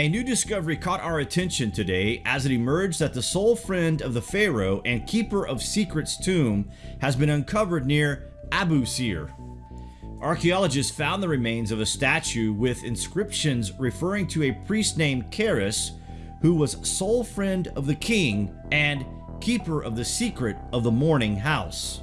A new discovery caught our attention today as it emerged that the sole friend of the pharaoh and keeper of secrets tomb has been uncovered near Abu Sir. Archaeologists found the remains of a statue with inscriptions referring to a priest named Keris who was sole friend of the king and keeper of the secret of the mourning house.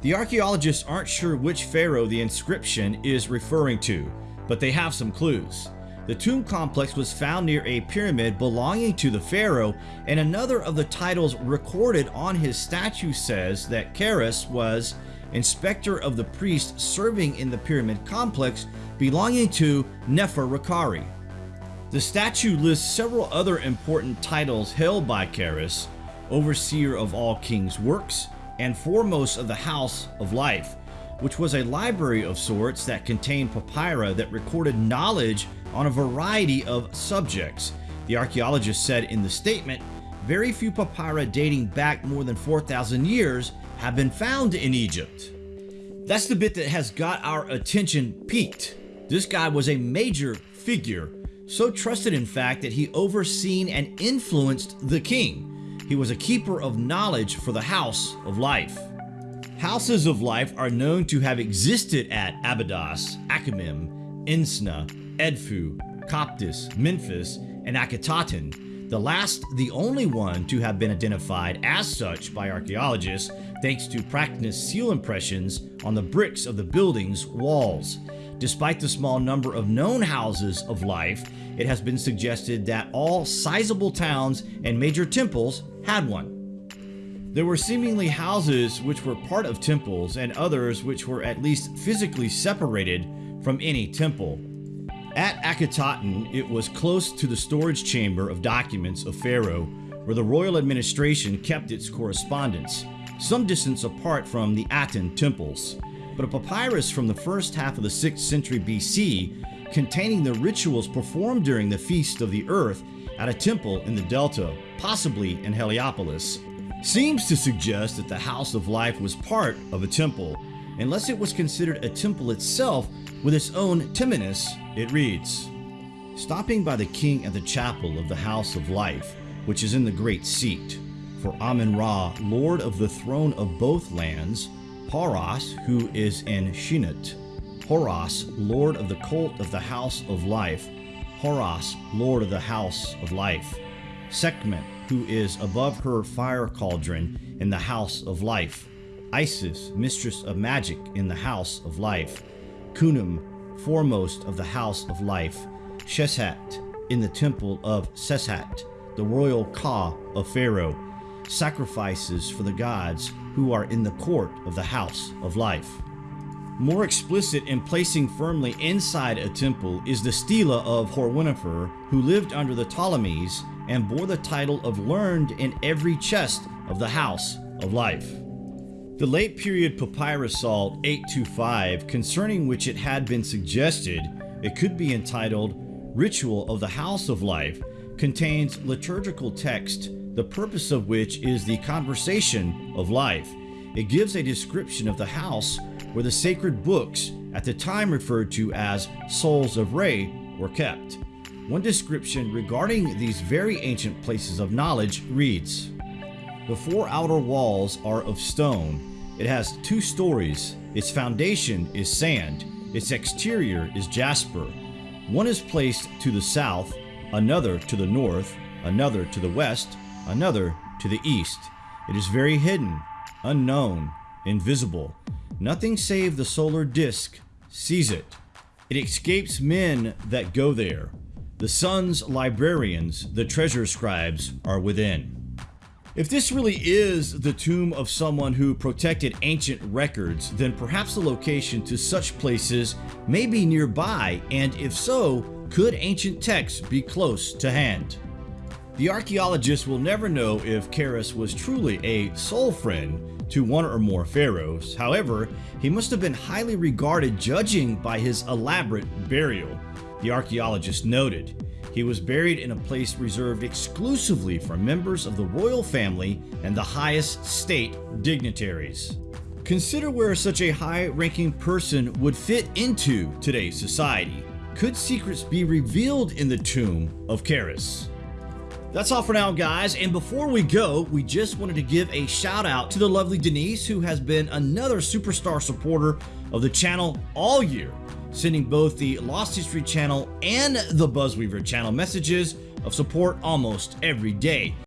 The archaeologists aren't sure which pharaoh the inscription is referring to, but they have some clues. The tomb complex was found near a pyramid belonging to the pharaoh, and another of the titles recorded on his statue says that Keris was inspector of the priest serving in the pyramid complex belonging to Neferirkare. The statue lists several other important titles held by Keris, overseer of all king's works, and foremost of the House of Life, which was a library of sorts that contained papyri that recorded knowledge on a variety of subjects. The archaeologist said in the statement, very few papyri dating back more than 4,000 years have been found in Egypt. That's the bit that has got our attention peaked. This guy was a major figure, so trusted in fact that he overseen and influenced the king. He was a keeper of knowledge for the House of Life. Houses of Life are known to have existed at Abydos, Akhmim, Insna, Edfu, Coptos, Memphis, and Akhetaten, the last the only one to have been identified as such by archaeologists thanks to practiced seal impressions on the bricks of the building's walls. Despite the small number of known houses of life, it has been suggested that all sizable towns and major temples had one. There were seemingly houses which were part of temples and others which were at least physically separated from any temple. At Akhetaten, it was close to the storage chamber of documents of Pharaoh, where the royal administration kept its correspondence, some distance apart from the Aten temples. But a papyrus from the first half of the 6th century BC, containing the rituals performed during the Feast of the Earth at a temple in the Delta, possibly in Heliopolis, seems to suggest that the House of Life was part of a temple, unless it was considered a temple itself with its own temenos, it reads, Stopping by the king at the chapel of the House of Life, which is in the great seat, for Amen-Ra, lord of the throne of both lands, Horus, who is in Shinit, Horus, lord of the cult of the House of Life, Horus, lord of the House of Life, Sekhmet, who is above her fire cauldron in the House of Life, Isis, mistress of magic in the House of Life, Khnum, foremost of the House of Life, Sheshat, in the temple of Seshat, the royal Ka of Pharaoh, sacrifices for the gods who are in the court of the House of Life. More explicit in placing firmly inside a temple is the stela of Horwenifer, who lived under the Ptolemies and bore the title of learned in every chest of the House of Life. The late period Papyrus Salt 825, concerning which it had been suggested it could be entitled Ritual of the House of Life, contains liturgical text, the purpose of which is the conversation of life. It gives a description of the house where the sacred books, at the time referred to as Souls of Re, were kept. One description regarding these very ancient places of knowledge reads, The four outer walls are of stone. It has two stories. Its foundation is sand. Its exterior is jasper. One is placed to the south, another to the north, another to the west, another to the east. It is very hidden, unknown, invisible. Nothing save the solar disk sees it. It escapes men that go there. The sun's librarians, the treasure scribes, are within. If this really is the tomb of someone who protected ancient records, then perhaps the location to such places may be nearby, and if so, could ancient texts be close to hand? The archaeologists will never know if Keris was truly a soul friend to one or more pharaohs. However, he must have been highly regarded judging by his elaborate burial, the archaeologist noted. He was buried in a place reserved exclusively for members of the royal family and the highest state dignitaries. Consider where such a high-ranking person would fit into today's society. Could secrets be revealed in the tomb of Keras? That's all for now guys and before we go we just wanted to give a shout out to the lovely Denise who has been another superstar supporter of the channel all year sending both the Lost History channel and the Buzzweaver channel messages of support almost every day.